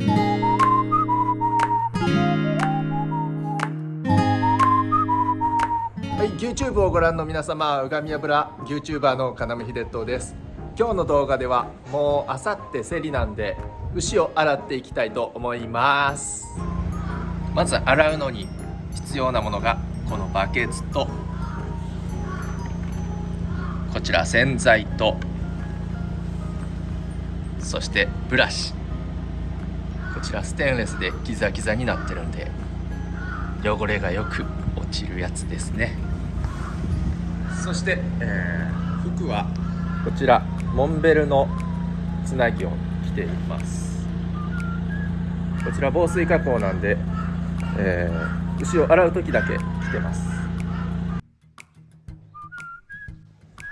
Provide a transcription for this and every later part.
はい、YouTube をご覧の皆様、うがみ油 YouTuber の金目秀人です。今日の動画ではもうあさって競りなんで牛を洗っていきたいと思います。まず洗うのに必要なものがこのバケツとこちら洗剤とそしてブラシこちらステンレスでギザギザになってるんで汚れがよく落ちるやつですね。そして、えー、服は？こちらモンベルのつなぎを着ています。こちら防水加工なんで、えー、牛を洗う時だけ着てます。は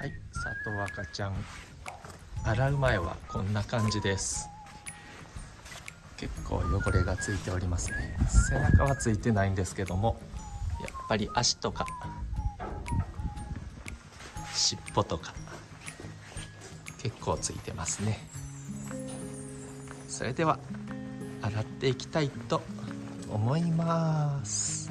い佐藤赤ちゃん。洗う前はこんな感じです結構汚れがついておりますね。背中はついてないんですけどもやっぱり足とか尻尾とか結構ついてますね。それでは洗っていきたいと思います。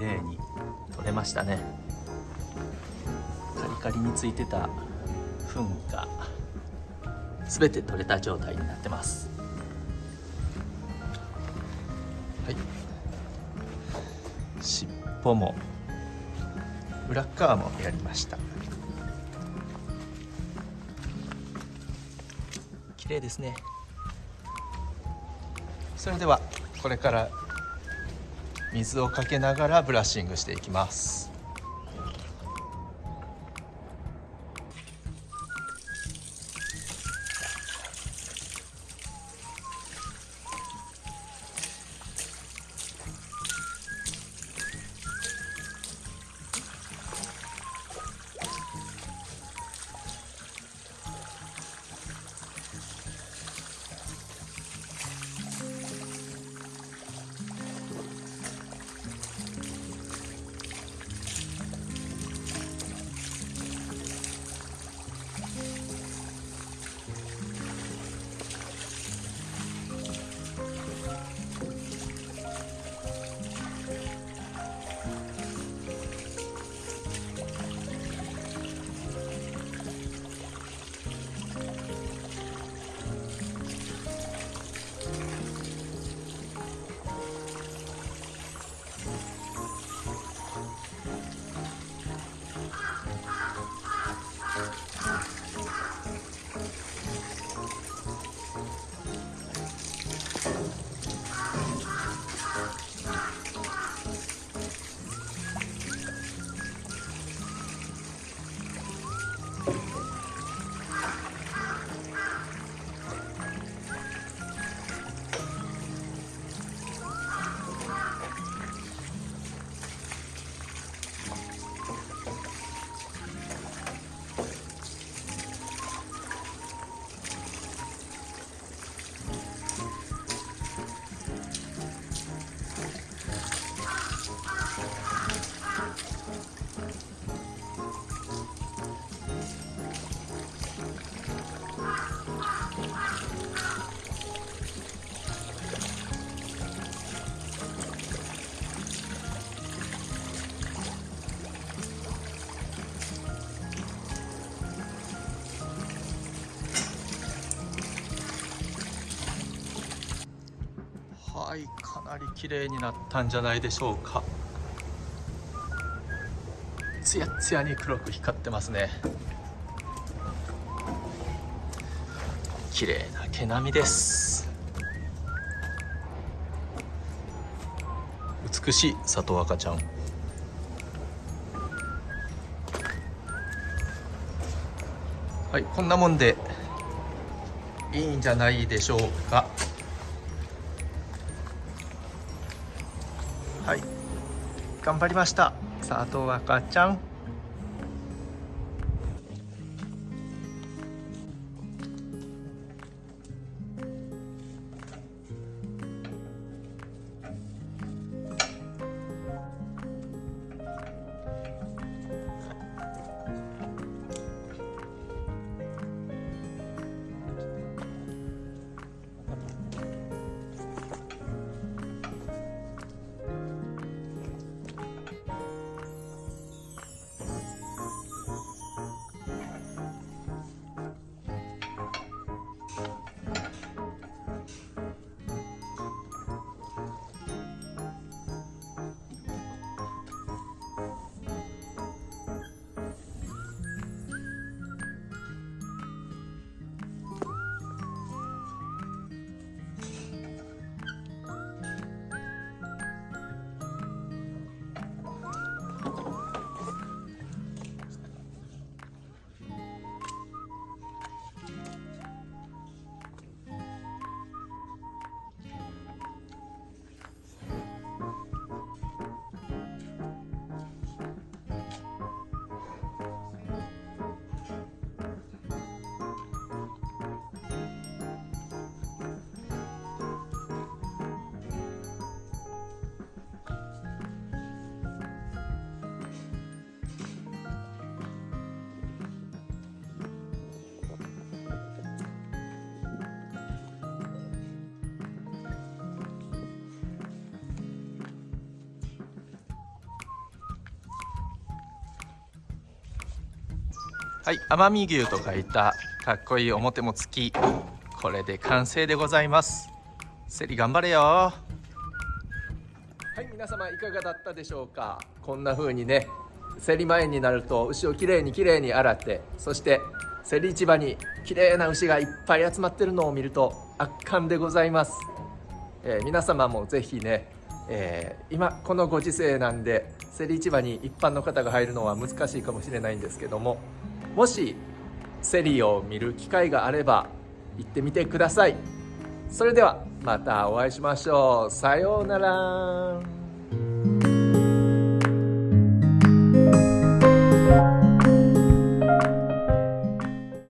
麗に取れましたね。カリカリについてた糞が全て取れた状態になってます。はい。尻尾も裏側もやりました。綺麗ですね。それではこれから水をかけながらブラッシングしていきます。なり綺麗になったんじゃないでしょうか。ツヤツヤに黒く光ってますね。綺麗な毛並みです。美しい里若ちゃん。はいこんなもんでいいんじゃないでしょうか。頑張りました。里若ちゃん。はい奄美牛と書いたかっこいい表も付きこれで完成でございます。セリ頑張れよ。はい皆様いかがだったでしょうか？こんな風にね競り前になると牛をきれいにきれいに洗ってそして競り市場に綺麗な牛がいっぱい集まってるのを見ると圧巻でございます、えー皆様もぜひね、えー今このご時世なんで競り市場に一般の方が入るのは難しいかもしれないんですけどももしセリを見る機会があれば行ってみてください。それではまたお会いしましょう。さようなら。